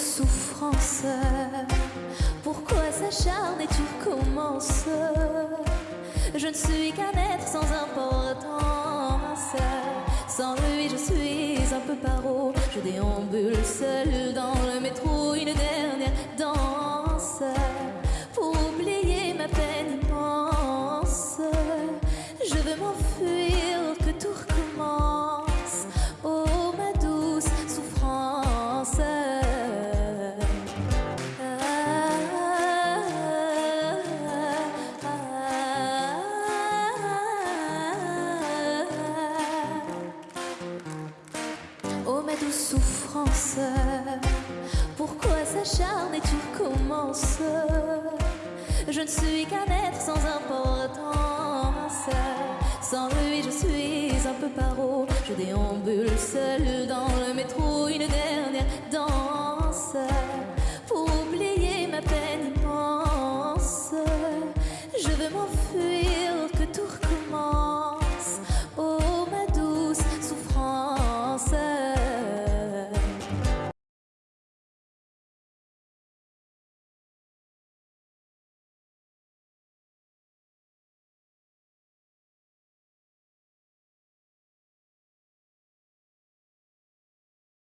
souffrance. Pourquoi s'acharner, tu commences Je ne suis qu'un être sans importance. Sans lui, je suis un peu paro. Je déambule seul dans le métro Une dernière danse. Pour oublier ma peine Je veux m'enfuir. Souffrance, pourquoi s'acharner tu recommences? Je ne suis qu'un être sans importance. Sans lui, je suis un peu paro. Je déambule seul dans